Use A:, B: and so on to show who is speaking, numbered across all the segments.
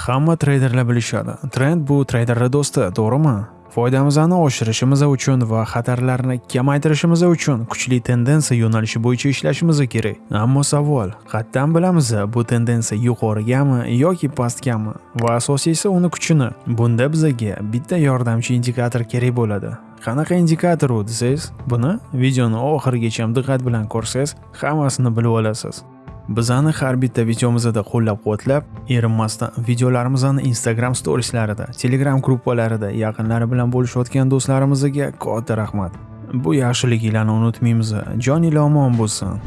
A: Hamma treyderlar bilishadi. Trend bu treyderlar do'sti, to'g'rimi? Foydamizni oshirishimiz uchun va xatarlarni kamaytirishimiz uchun kuchli tendensiya yo'nalishi bo'yicha ishlashimiz kerak. Ammo savol, qatdan bilamiz bu tendensiya yuqorigami yoki pastgami va asosiysi uni kuchini. Bunda bizga bitta yordamchi indikator kerak bo'ladi. Qanaqa indikator u desangiz, buni videoni oxirigacha diqqat bilan ko'rsangiz, hammasini bilib olasiz. Bizani har bitta videomizda qo'llab-quvvatlab, erinmasdan videolarimizni Instagram storieslarida, Telegram gruppalarida yaqinlari bilan bo'lishayotgan do'stlarimizga katta rahmat. Bu yaxshiligingizni unutmaymiz. Joninglar omon bo'lsin.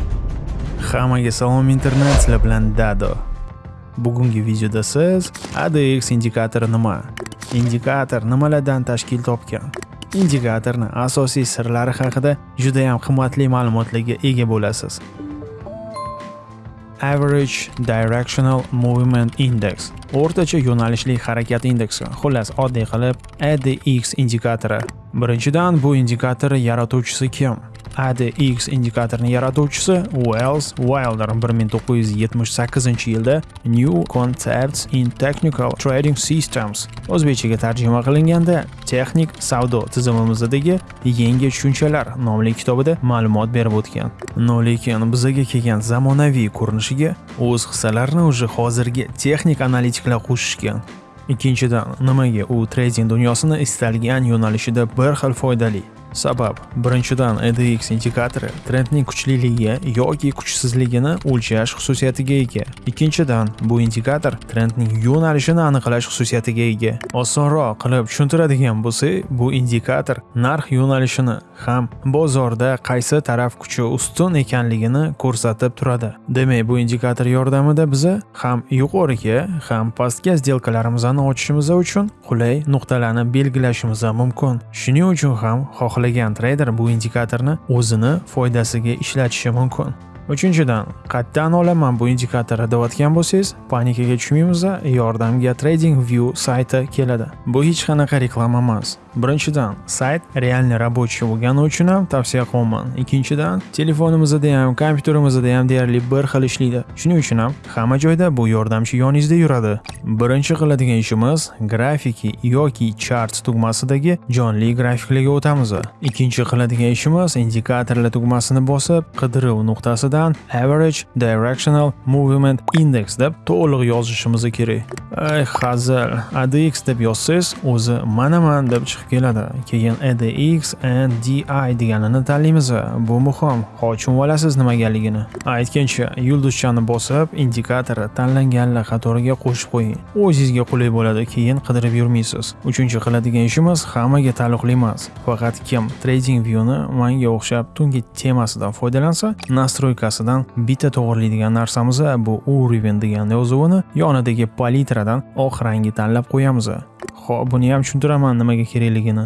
A: Hammaga salom internet sizlar bilan Dado. Bugungi videoda siz ADX indikatori nima? Indikator nimalardan tashkil topgan? Indikatorni asosiy sirlari haqida juda ham qimmatli ma'lumotlarga ega bo'lasiz. Average Directional Movement Index o'rtacha yo'nalishli harakat indeksi. Xullas oddiy qilib ADX indikatori. Birinchidan bu indikator yaratuvchisi kim? ADX indikatorini yaratuvchisi Wells Wilder 1978-yilda New Concepts in Technical Trading Systems o'zbekchaga tarjima qilinganda texnik savdo tizimimizdagi yangi tushunchalar nomli kitobida ma'lumot berib o'tgan. No lekin bizaga kelgan zamonaviy ko'rinishiga o'z hissalarini уже hozirgi texnik analitiklar qo'shishgan. Ikkinchidan, nimaga u trading dunyosini istalgan yo'nalishida bir xil foydali Sabab, birinchidan ADX indikatori trendning kuchliligi yoki kuchsizligini o'lchash xususiyatiga ega. Ikkinchidan, bu indikator trendning yo'nalishini aniqlash xususiyatiga ega. Osonroq qilib tushuntiradigan bo'lsak, bu indikator narx yo'nalishini ham bozorda qaysi taraf kuchi ustun ekanligini ko'rsatib turadi. Demak, bu indikator yordamida biz ham yuqoriga, ham pastga sdelkalarimizni ochishimiz uchun qulay nuqtalarni belgilashimiz mumkin. Shuning uchun ham xohlagan xohlagan treyder bu indikatorni o'zini foydasiga ishlatishi mumkin. Uchinchidan, qayerdan olaman bu indikatorni deyotgan bo'lsangiz, panikaga tushmaymiz, yordamga TradingView sayti keladi. Bu hech qanaqa reklama emas. Birinchidan, sayt realni рабочий bo'lgani uchun ham tavsiya qilaman. Ikkinchidan, telefonimizda ham, kompyuterimizda ham deyarli bir xil ishlaydi. Shuning uchun ham hamma joyda bu yordamchi yoningizda yuradi. Birinchi qiladigan ishimiz grafiki yoki charts tugmasidagi jonli grafiklarga o'tamiz. Ikkinchi qiladigan ishimiz indikatorlar tugmasini bosib, qidiruv nuqtasidan Average Directional Movement Index deb to'liq yozishimiz kerak. Ay, hazil, ADX deb yozsangiz, o'zi mana man deb chiqib keladi. Keyin ADX and DI deganini tanlaymiz. Bu muhim. Hokim olasiz nimagaligini. Aytgancha, yulduzchani bosib, indikator tanlanganlar qatoriga qo'shib qo'ying. O'zingizga qulay bo'ladi, keyin qidirib yurmaysiz. Uchinchi qiladigan ishimiz hammaga taalluqli emas. Faqat kim Trading Viewni menga o'xshab tungi temasidan foydalansa, nastroykasidan bitta to'g'rilaydigan narsamiz bu уровень degan yozuvini yonidagi palitradan oq rangni tanlab qo'yamiz. Xo'p, buni ham tushuntiraman nimaga kerakligini.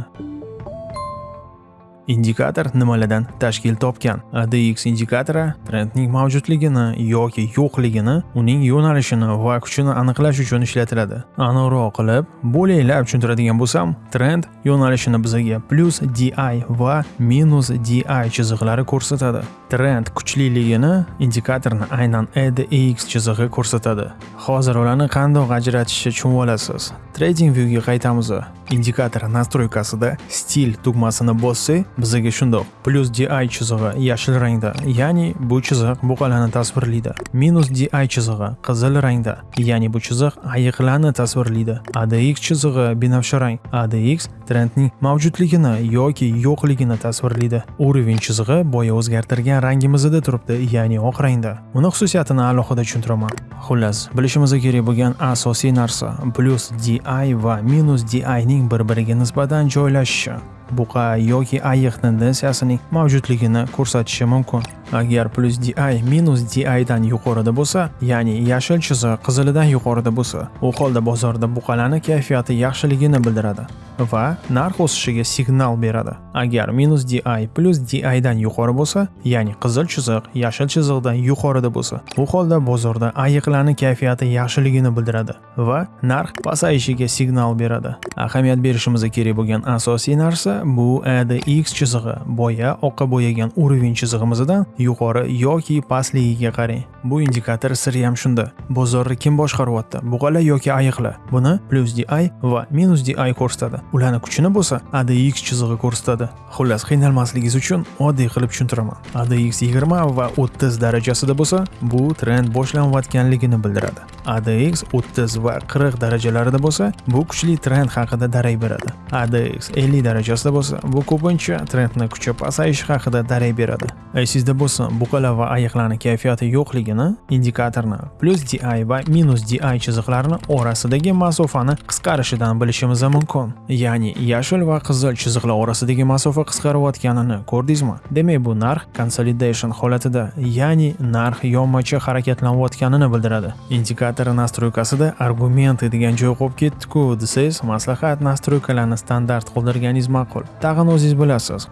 A: Indikator nimalardan tashkil topgan? ADX indikatori trendning mavjudligini yoki yo'qligini, uning yo'nalishini va kuchini aniqlash uchun ishlatiladi. Aniqroq qilib, bo'laylab tushuntiradigan bo'lsam, trend yo'nalishini bizga plus DI va minus DI chiziqlari ko'rsatadi. Trend kuchliligini indikatorni aynan ADX chizig'i ko'rsatadi. Hozir ularni qandoq ajratishni tushunib olasiz. Trading Viewga qaytamiz. Indikator nastroykasida stil tugmasini bossak, bizga shundoq plus DI chizig'i yashil rangda, ya'ni bu chiziq buqalani tasvirlaydi. Minus DI chizig'i qizil rangda, ya'ni bu chiziq ayiqlarni tasvirlaydi. ADX chizig'i binafsha rang. ADX trendning mavjudligini yoki yo'qligini tasvirlaydi. Уровень chizig'i boya o'zgartirgan rangimizda turibdi, ya'ni oq rangda. Uni xususiyatini alohida tushuntiraman. Xullas, bilishimiz kerak bo'lgan asosiy narsa plus DI va minus DI ning bir-biriga nisbatan joylashishi. Buqa yoki ayiq tendensiyasining mavjudligini ko'rsatishi mumkin. Agar plus di minus di dan yuqorida bo'lsa, ya'ni yashil chiziq qizilidan yuqorida bo'lsa, u holda bozorda buqalarning kayfiyati yaxshiligini bildiradi va narx o'sishiga signal beradi. Agar minus di plus di dan yuqori bo'lsa, ya'ni qizil chiziq yashil chiziqdan yuqorida bo'lsa, bu holda bozorda ayiqlarning kayfiyati yaxshiligini bildiradi va narx pasayishiga signal beradi. Ahamiyat berishimiz kerak bo'lgan asosiy narsa bu ADX chizig'i boya oqqa bo'yagan уровень chizig'imizdan yuqori yoki pastligiga qarang. Bu indikator siri ham shunda. Bozorni kim boshqaryapti? Bug'alar yoki ayiqlar? Buni plus di va minus di ko'rsatadi. Ularni kuchini bo'lsa ADX chizig'i ko'rsatadi. Xullas qiynalmasligingiz uchun oddiy qilib tushuntiraman. ADX 20 va 30 darajasida bo'lsa bu trend boshlanayotganligini bildiradi. ADX 30 va 40 darajalarida bo'lsa bu kuchli trend haqida darak beradi. ADX 50 darajasida bo'lsa bu ko'pincha trendni kuchi pasayishi haqida darak beradi. Sizda bo'lsa buqalar va ayiqlarni kayfiyati yo'qligini indikatorni plus di va minus di chiziqlarini orasidagi masofani qisqarishidan bilishimiz mumkin. Ya'ni yashil va qizil chiziqlar orasidagi masofa qisqarayotganini ko'rdingizmi? Demak bu narx consolidation holatida ya'ni narx yonmachi harakatlanayotganini bildiradi. Indikator nastroykasida argumenti degan joy qolib ketdi-ku desangiz maslahat nastroykalarni standart qoldirganingiz ma'qul. Tag'in o'zingiz bilasiz.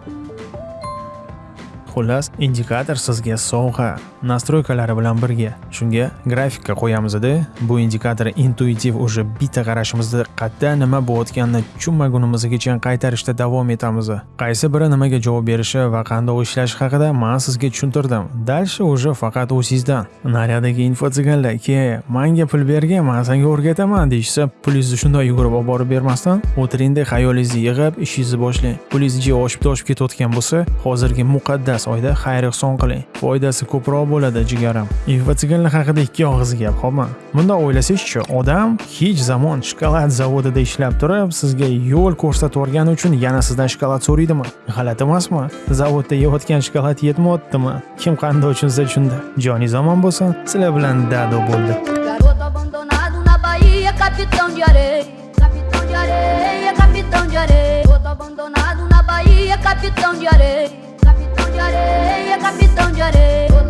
A: Xullas indikator sizga sovg'a. Nastroykalari bilan birga. Shunga grafikka qo'yamizda bu indikator intuitiv уже bitta qarashimizda qayerda nima bo'layotganini tushunmagunimizgacha qaytarishda davom etamiz. Qaysi biri nimaga javob berishi va qandoq ishlashi haqida man sizga tushuntirdim. Дальше уже faqat o'zingizdan naryadagi info tsiganlar ke manga pul bergin man senga o'rgataman deyishsa pulingizni shunday yugurib olib borib bermasdan o'tiringda xayolingizni yig'ib ishingizni boshlang. Pulingiz jiya oshib toshib ketayotgan bo'lsa hozirgi muqaddas oyda xayr ehson qiling. Foydasi ko'proq bo'ladi jigarim. Infotsiganlar haqida ikki og'iz gap xo'pmi? Bundoq o'ylasangizchi odam hech zamon shokolad zavodida ishlab turib sizga yo'l ko'rsatvorgani uchun yana sizdan shokolad so'raydimi? G'alati emasmi? Zavodda yeyotgan shokolad yetmayaptimi kim qanday tushunsa tushundi joningiz omon bo'lsin sizlar bilan dado bo'ldi.
B: Capitão de areia, capitão de areia, capitão de areia. Abandonado na Bahia, capitão de areia, de areia, capitão de areia.